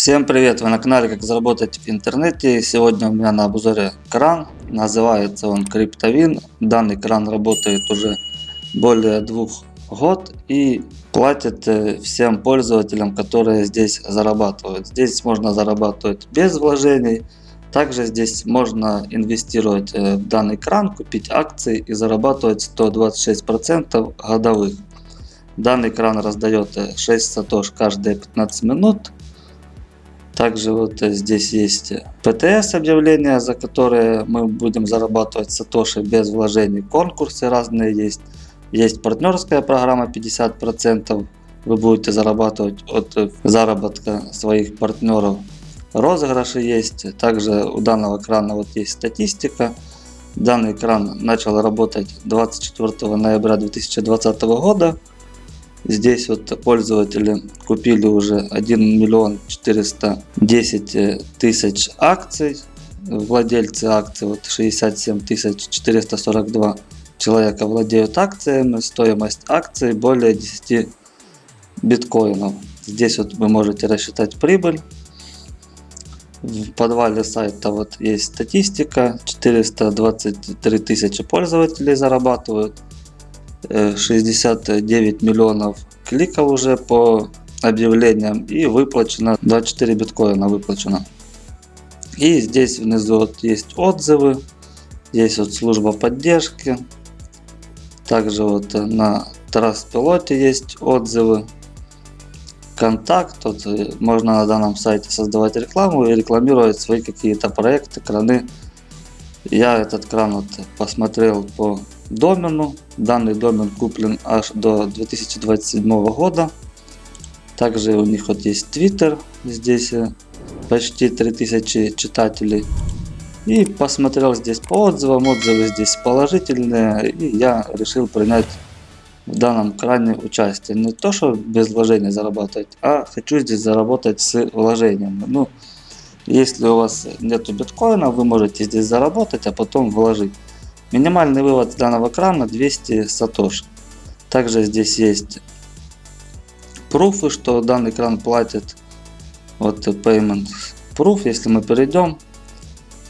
Всем привет! Вы на канале Как заработать в интернете. Сегодня у меня на обзоре кран. Называется он Криптовин. Данный кран работает уже более двух год и платит э, всем пользователям, которые здесь зарабатывают. Здесь можно зарабатывать без вложений. Также здесь можно инвестировать э, в данный кран, купить акции и зарабатывать 126% годовых. Данный кран раздает 6 э, сатош каждые 15 минут также вот э, здесь есть ПТС объявления, за которые мы будем зарабатывать сатоши без вложений. Конкурсы разные есть. Есть партнерская программа 50%. Вы будете зарабатывать от э, заработка своих партнеров. Розыгрыши есть. Также у данного крана вот есть статистика. Данный кран начал работать 24 ноября 2020 года. Здесь вот пользователи купили уже 1 миллион 410 тысяч акций. Владельцы акций вот 67 тысяч 442 человека владеют акциями. Стоимость акций более 10 биткоинов. Здесь вот вы можете рассчитать прибыль. В подвале сайта вот есть статистика. 423 тысячи пользователей зарабатывают. 69 миллионов кликов уже по объявлениям и выплачено 24 биткоина выплачено. И здесь внизу вот есть отзывы, здесь вот служба поддержки. Также вот на Траспилоте есть отзывы. Контакт, вот можно на данном сайте создавать рекламу и рекламировать свои какие-то проекты, краны. Я этот кран вот посмотрел по домену. Данный домен куплен аж до 2027 года. Также у них вот есть Twitter, здесь почти 3000 читателей. И посмотрел здесь по отзывам, отзывы здесь положительные. И я решил принять в данном кране участие. Не то, что без вложения зарабатывать, а хочу здесь заработать с вложением. Ну, если у вас нету биткоина, вы можете здесь заработать, а потом вложить. Минимальный вывод данного крана 200 сатош. Также здесь есть пруфы, что данный кран платит. Вот payment proof, если мы перейдем.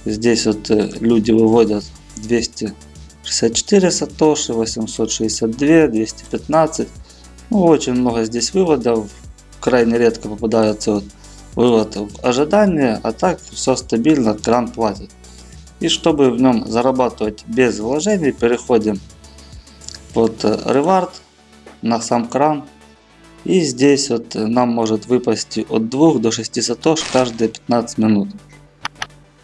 Здесь вот э, люди выводят 264 сатоши, 862, 215. Ну, очень много здесь выводов. Крайне редко попадается вот вывод в ожидание, а так все стабильно, кран платит. И чтобы в нем зарабатывать без вложений, переходим под Reward на сам кран. И здесь вот нам может выпасть от 2 до 6 сатош каждые 15 минут.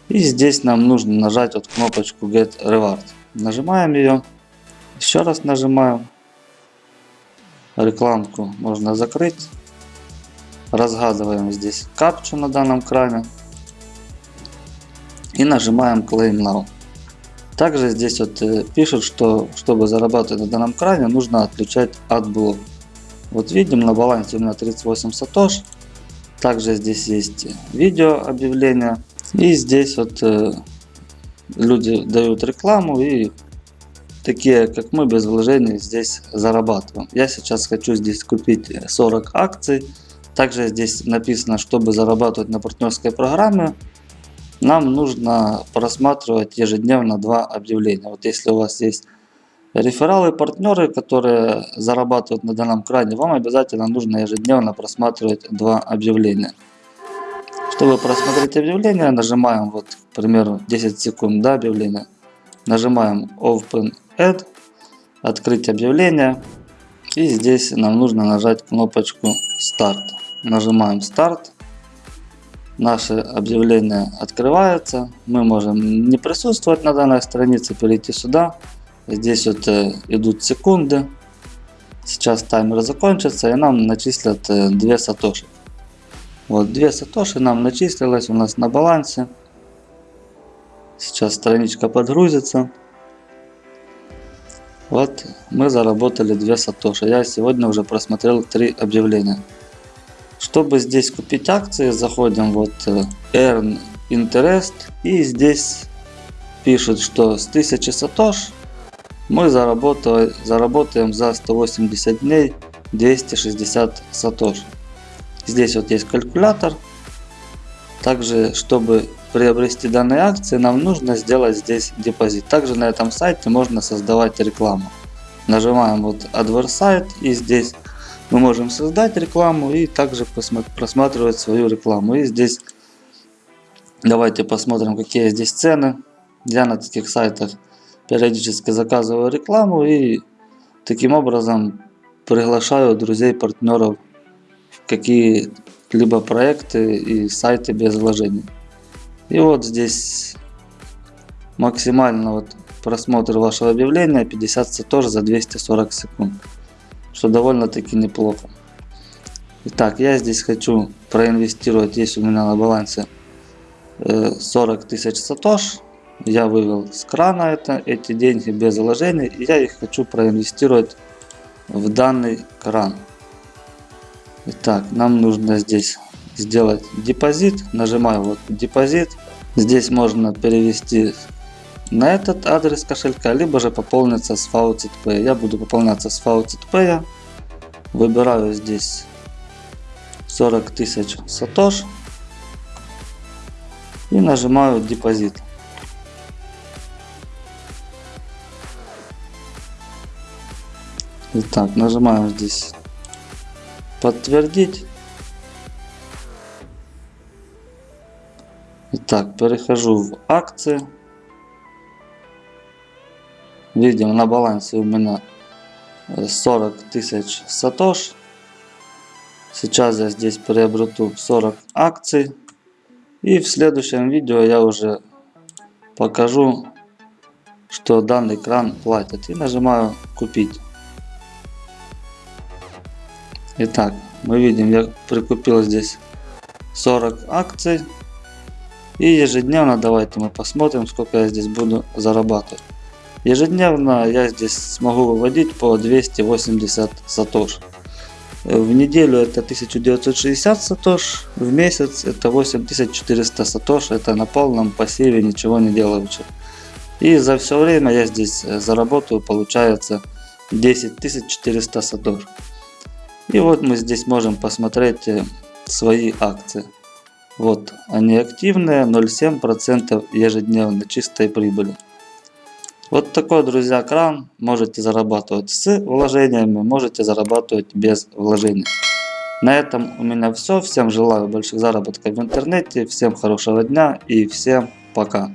И здесь нам нужно нажать вот кнопочку Get Reward. Нажимаем ее. Еще раз нажимаем. Рекламку можно закрыть. Разгадываем здесь капчу на данном кране и нажимаем Claim Now. Также здесь вот э, пишут, что чтобы зарабатывать на данном кране, нужно отключать AdBlock. Вот видим, на балансе у меня 38 сатош. Также здесь есть видео объявления. И здесь вот э, люди дают рекламу и такие как мы без вложений здесь зарабатываем. Я сейчас хочу здесь купить 40 акций. Также здесь написано, чтобы зарабатывать на партнерской программе, нам нужно просматривать ежедневно два объявления. Вот если у вас есть рефералы, партнеры, которые зарабатывают на данном кране, вам обязательно нужно ежедневно просматривать два объявления. Чтобы просмотреть объявление, нажимаем, вот, к примеру, 10 секунд до объявления. Нажимаем Open Ad, открыть объявление. И здесь нам нужно нажать кнопочку Start. Нажимаем Start наше объявление открывается. Мы можем не присутствовать на данной странице, перейти сюда. Здесь вот э, идут секунды. Сейчас таймер закончится и нам начислят 2 э, сатоши. Вот 2 сатоши нам начислилось у нас на балансе. Сейчас страничка подгрузится. Вот мы заработали 2 сатоши. Я сегодня уже просмотрел 3 объявления. Чтобы здесь купить акции, заходим вот э, Earn Interest и здесь пишут, что с 1000 сатош мы заработаем, заработаем за 180 дней 260 сатош. Здесь вот есть калькулятор. Также, чтобы приобрести данные акции, нам нужно сделать здесь депозит. Также на этом сайте можно создавать рекламу. Нажимаем вот AdWords и здесь мы можем создать рекламу и также просматривать свою рекламу. И здесь давайте посмотрим какие здесь цены. Я на таких сайтах периодически заказываю рекламу и таким образом приглашаю друзей, партнеров в какие-либо проекты и сайты без вложений. И вот здесь максимально вот просмотр вашего объявления 50 сатош за 240 секунд. Что довольно-таки неплохо. Итак, я здесь хочу проинвестировать, есть у меня на балансе 40 э, тысяч сатош. Я вывел с крана это, эти деньги без вложений. И я их хочу проинвестировать в данный кран. Итак, нам нужно здесь сделать депозит. Нажимаю вот депозит. Здесь можно перевести на этот адрес кошелька, либо же пополниться с FaucetPay. Я буду пополняться с FaucetPay. Выбираю здесь 40 тысяч сатош и нажимаю депозит. Итак, нажимаем здесь подтвердить. Итак, перехожу в акции. Видим на балансе у меня 40 тысяч сатош. Сейчас я здесь приобрету 40 акций. И в следующем видео я уже покажу, что данный кран платит. И нажимаю купить. Итак, мы видим, я прикупил здесь 40 акций. И ежедневно давайте мы посмотрим, сколько я здесь буду зарабатывать. Ежедневно я здесь смогу выводить по 280 сатош. В неделю это 1960 сатош, в месяц это 8400 сатош, это на полном пассиве, ничего не делаючи. И за все время я здесь заработаю, получается 10400 сатош. И вот мы здесь можем посмотреть э, свои акции. Вот они активные, 0,7% ежедневно чистой прибыли. Вот такой, друзья, кран. Можете зарабатывать с вложениями, можете зарабатывать без вложений. На этом у меня все. Всем желаю больших заработков в интернете. Всем хорошего дня и всем пока.